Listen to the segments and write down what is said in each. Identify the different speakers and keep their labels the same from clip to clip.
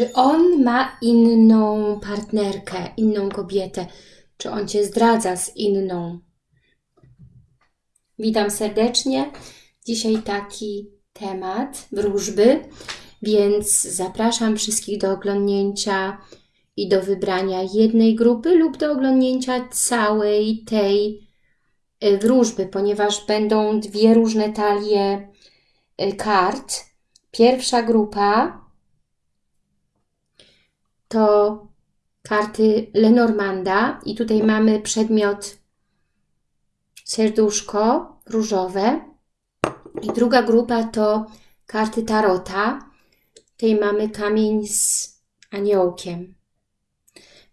Speaker 1: Czy on ma inną partnerkę, inną kobietę? Czy on Cię zdradza z inną? Witam serdecznie. Dzisiaj taki temat wróżby, więc zapraszam wszystkich do oglądnięcia i do wybrania jednej grupy lub do oglądnięcia całej tej y, wróżby, ponieważ będą dwie różne talie y, kart. Pierwsza grupa to karty Lenormanda i tutaj mamy przedmiot serduszko różowe i druga grupa to karty Tarota. Tutaj mamy kamień z aniołkiem.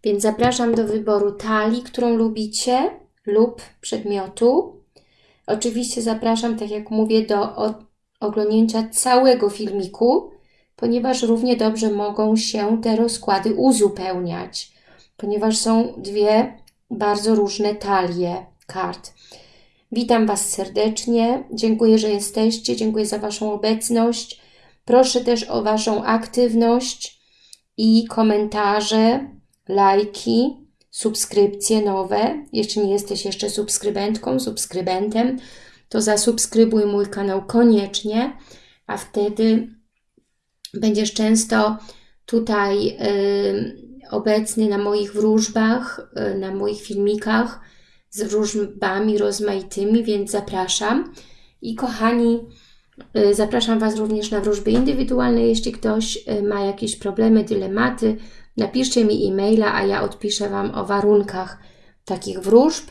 Speaker 1: Więc zapraszam do wyboru talii, którą lubicie lub przedmiotu. Oczywiście zapraszam, tak jak mówię, do oglądnięcia całego filmiku, ponieważ równie dobrze mogą się te rozkłady uzupełniać, ponieważ są dwie bardzo różne talie kart. Witam Was serdecznie, dziękuję, że jesteście, dziękuję za Waszą obecność. Proszę też o Waszą aktywność i komentarze, lajki, subskrypcje nowe. Jeśli nie jesteś jeszcze subskrybentką, subskrybentem, to zasubskrybuj mój kanał koniecznie, a wtedy będziesz często tutaj y, obecny na moich wróżbach, y, na moich filmikach z wróżbami rozmaitymi, więc zapraszam. I kochani, y, zapraszam Was również na wróżby indywidualne, jeśli ktoś ma jakieś problemy, dylematy, napiszcie mi e-maila, a ja odpiszę Wam o warunkach takich wróżb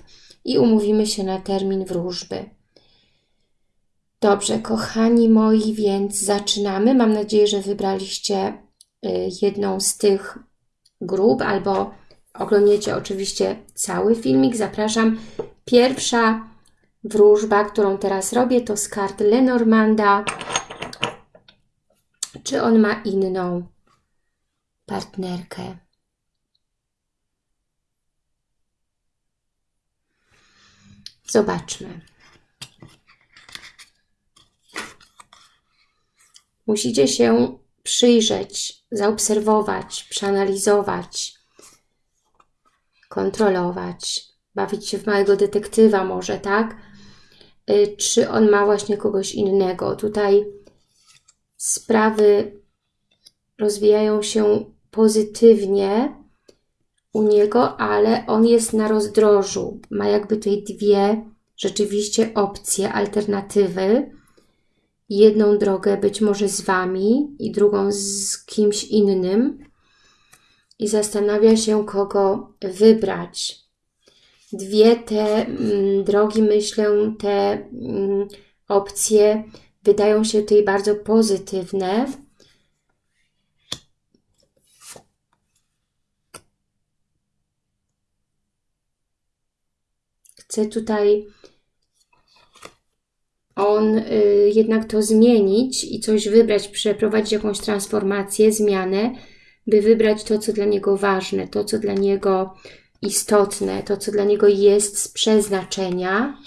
Speaker 1: i umówimy się na termin wróżby. Dobrze, kochani moi, więc zaczynamy. Mam nadzieję, że wybraliście y, jedną z tych grup albo oglądniecie oczywiście cały filmik. Zapraszam. Pierwsza wróżba, którą teraz robię, to z kart Lenormanda. Czy on ma inną partnerkę? Zobaczmy. Musicie się przyjrzeć, zaobserwować, przeanalizować, kontrolować, bawić się w małego detektywa może, tak? Y, czy on ma właśnie kogoś innego? Tutaj sprawy rozwijają się pozytywnie u niego, ale on jest na rozdrożu. Ma jakby tutaj dwie rzeczywiście opcje, alternatywy jedną drogę być może z Wami i drugą z kimś innym i zastanawia się, kogo wybrać. Dwie te mm, drogi, myślę, te mm, opcje wydają się tutaj bardzo pozytywne. Chcę tutaj on y, jednak to zmienić i coś wybrać, przeprowadzić jakąś transformację, zmianę, by wybrać to, co dla niego ważne, to, co dla niego istotne, to, co dla niego jest z przeznaczenia,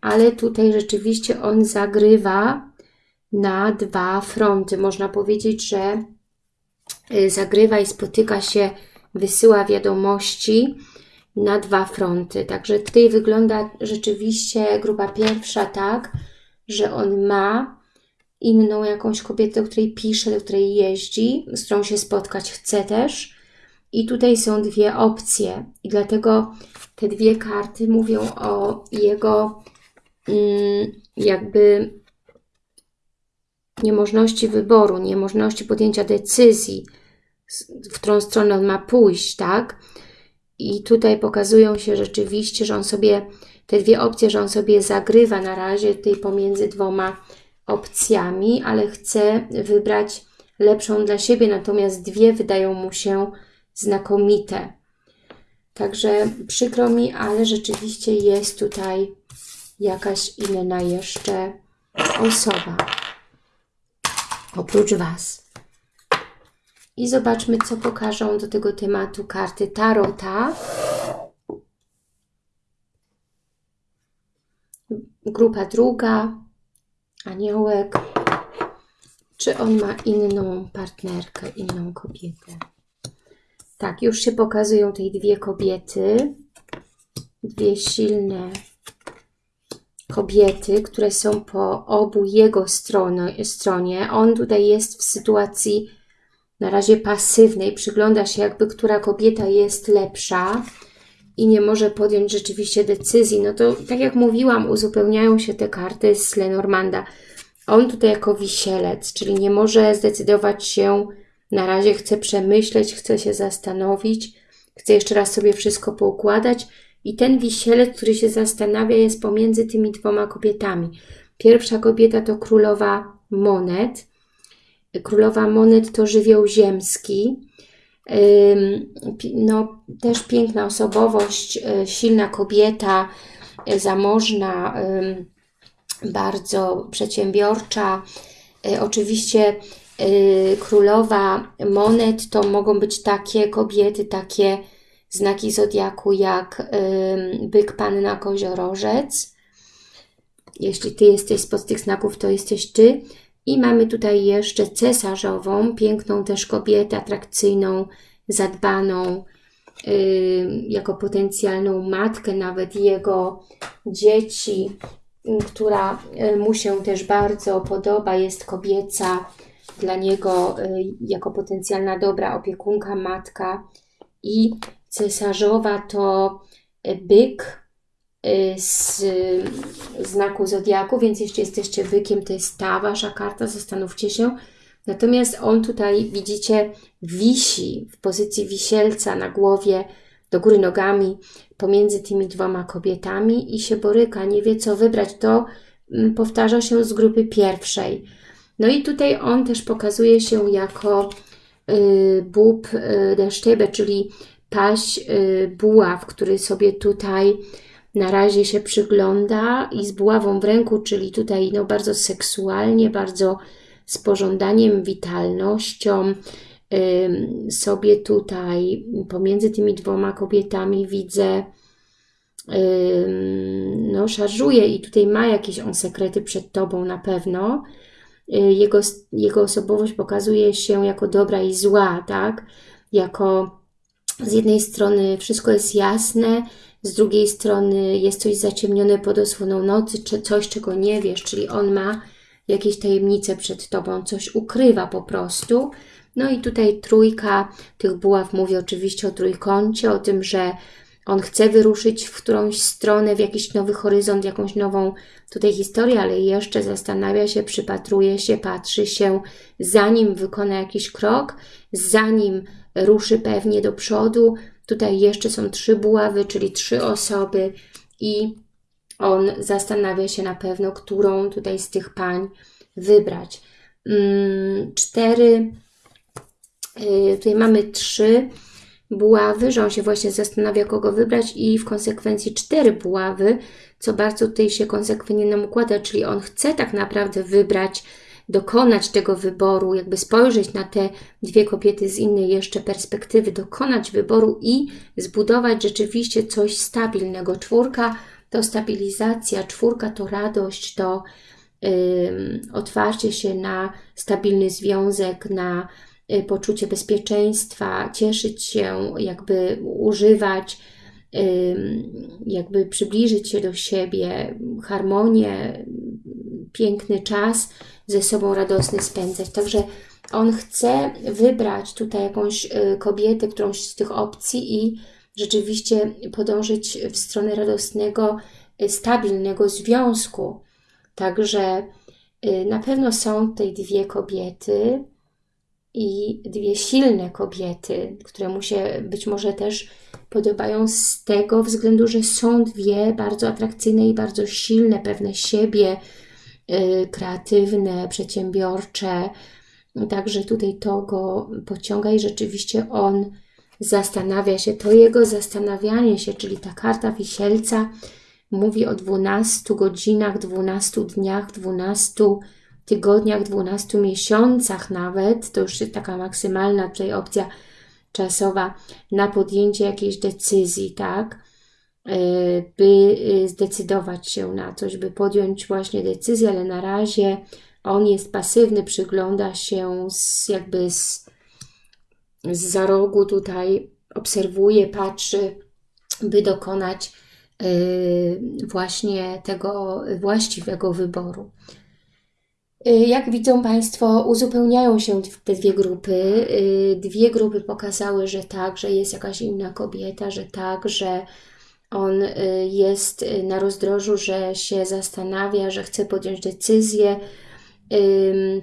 Speaker 1: ale tutaj rzeczywiście on zagrywa na dwa fronty. Można powiedzieć, że y, zagrywa i spotyka się, wysyła wiadomości na dwa fronty. Także tutaj wygląda rzeczywiście grupa pierwsza tak, że on ma inną jakąś kobietę, do której pisze, do której jeździ, z którą się spotkać chce też. I tutaj są dwie opcje i dlatego te dwie karty mówią o jego mm, jakby niemożności wyboru, niemożności podjęcia decyzji, w którą stronę on ma pójść, tak? I tutaj pokazują się rzeczywiście, że on sobie te dwie opcje, że on sobie zagrywa na razie tutaj pomiędzy dwoma opcjami, ale chce wybrać lepszą dla siebie, natomiast dwie wydają mu się znakomite. Także przykro mi, ale rzeczywiście jest tutaj jakaś inna jeszcze osoba oprócz Was. I zobaczmy, co pokażą do tego tematu karty Tarota. Grupa druga, aniołek, Czy on ma inną partnerkę, inną kobietę? Tak, już się pokazują tej dwie kobiety. Dwie silne kobiety, które są po obu jego stronie, stronie. On tutaj jest w sytuacji na razie pasywnej, przygląda się jakby, która kobieta jest lepsza i nie może podjąć rzeczywiście decyzji. No to tak jak mówiłam, uzupełniają się te karty z Lenormanda. On tutaj jako wisielec, czyli nie może zdecydować się, na razie chce przemyśleć, chce się zastanowić, chce jeszcze raz sobie wszystko poukładać i ten wisielec, który się zastanawia, jest pomiędzy tymi dwoma kobietami. Pierwsza kobieta to królowa monet. Królowa monet to żywioł ziemski. No, też piękna osobowość, e, silna kobieta, e, zamożna, bardzo przedsiębiorcza. E, oczywiście królowa monet to mogą być takie kobiety, takie znaki zodiaku jak byk, panna, koziorożec. Jeśli Ty jesteś spod tych znaków, to jesteś Ty. I mamy tutaj jeszcze cesarzową, piękną też kobietę, atrakcyjną, zadbaną, jako potencjalną matkę nawet jego dzieci, która y, mu się też bardzo podoba, jest kobieca, dla niego y, jako potencjalna dobra opiekunka, matka. I cesarzowa to y, byk z znaku Zodiaku, więc jeśli jesteście bykiem, to jest ta Wasza karta, zastanówcie się. Natomiast on tutaj, widzicie, wisi w pozycji wisielca na głowie, do góry nogami, pomiędzy tymi dwoma kobietami i się boryka, nie wie co wybrać. To mm, powtarza się z grupy pierwszej. No i tutaj on też pokazuje się jako y, bób y, czyli paść y, buław, który sobie tutaj na razie się przygląda i z buławą w ręku, czyli tutaj no, bardzo seksualnie, bardzo z pożądaniem, witalnością, sobie tutaj pomiędzy tymi dwoma kobietami widzę, no szarżuje i tutaj ma jakieś on sekrety przed Tobą na pewno. Y, jego, jego osobowość pokazuje się jako dobra i zła, tak? Jako z jednej strony wszystko jest jasne, z drugiej strony jest coś zaciemnione pod osłoną nocy, czy coś, czego nie wiesz, czyli on ma jakieś tajemnice przed Tobą, coś ukrywa po prostu. No i tutaj trójka tych buław mówi oczywiście o trójkącie, o tym, że on chce wyruszyć w którąś stronę, w jakiś nowy horyzont, jakąś nową tutaj historię, ale jeszcze zastanawia się, przypatruje się, patrzy się, zanim wykona jakiś krok, zanim ruszy pewnie do przodu. Tutaj jeszcze są trzy buławy, czyli trzy osoby i on zastanawia się na pewno, którą tutaj z tych pań wybrać. Mm, cztery, y, tutaj mamy trzy buławy, że on się właśnie zastanawia, kogo wybrać i w konsekwencji cztery buławy, co bardzo tutaj się konsekwentnie nam układa, czyli on chce tak naprawdę wybrać, dokonać tego wyboru, jakby spojrzeć na te dwie kobiety z innej jeszcze perspektywy, dokonać wyboru i zbudować rzeczywiście coś stabilnego. Czwórka to stabilizacja, czwórka to radość, to otwarcie się na stabilny związek, na y, poczucie bezpieczeństwa, cieszyć się, jakby używać, jakby przybliżyć się do siebie, harmonię, piękny czas ze sobą radosny spędzać. Także on chce wybrać tutaj jakąś y, kobietę, którąś z tych opcji i rzeczywiście podążyć w stronę radosnego, y, stabilnego związku. Także y, na pewno są tutaj dwie kobiety i dwie silne kobiety, które mu się być może też podobają z tego względu, że są dwie bardzo atrakcyjne i bardzo silne, pewne siebie, kreatywne, przedsiębiorcze. Także tutaj to go pociąga i rzeczywiście on zastanawia się, to jego zastanawianie się, czyli ta karta wisielca, mówi o 12 godzinach, 12 dniach, 12 tygodniach, 12 miesiącach nawet, to już jest taka maksymalna tutaj opcja czasowa na podjęcie jakiejś decyzji, tak? E, by e, zdecydować się na coś, by podjąć właśnie decyzję, ale na razie On jest pasywny, przygląda się z, jakby z, z za rogu tutaj, obserwuje, patrzy, by dokonać yy, właśnie tego właściwego wyboru. Jak widzą Państwo, uzupełniają się te dwie grupy. Dwie grupy pokazały, że tak, że jest jakaś inna kobieta, że tak, że on y, jest y, na rozdrożu, że się zastanawia, że chce podjąć decyzję.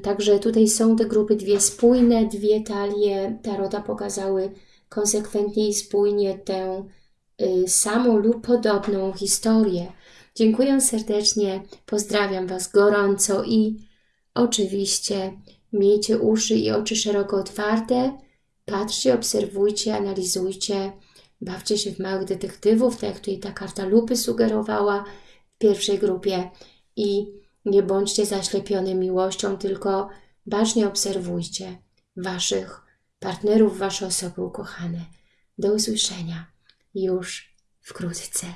Speaker 1: Także tutaj są te grupy dwie spójne, dwie talie Tarota pokazały konsekwentnie i spójnie tę y, samą lub podobną historię. Dziękuję serdecznie, pozdrawiam Was gorąco i oczywiście miejcie uszy i oczy szeroko otwarte, patrzcie, obserwujcie, analizujcie, Bawcie się w małych detektywów, tak jak tutaj ta karta lupy sugerowała w pierwszej grupie i nie bądźcie zaślepione miłością, tylko bacznie obserwujcie Waszych partnerów, Wasze osoby ukochane. Do usłyszenia już wkrótce.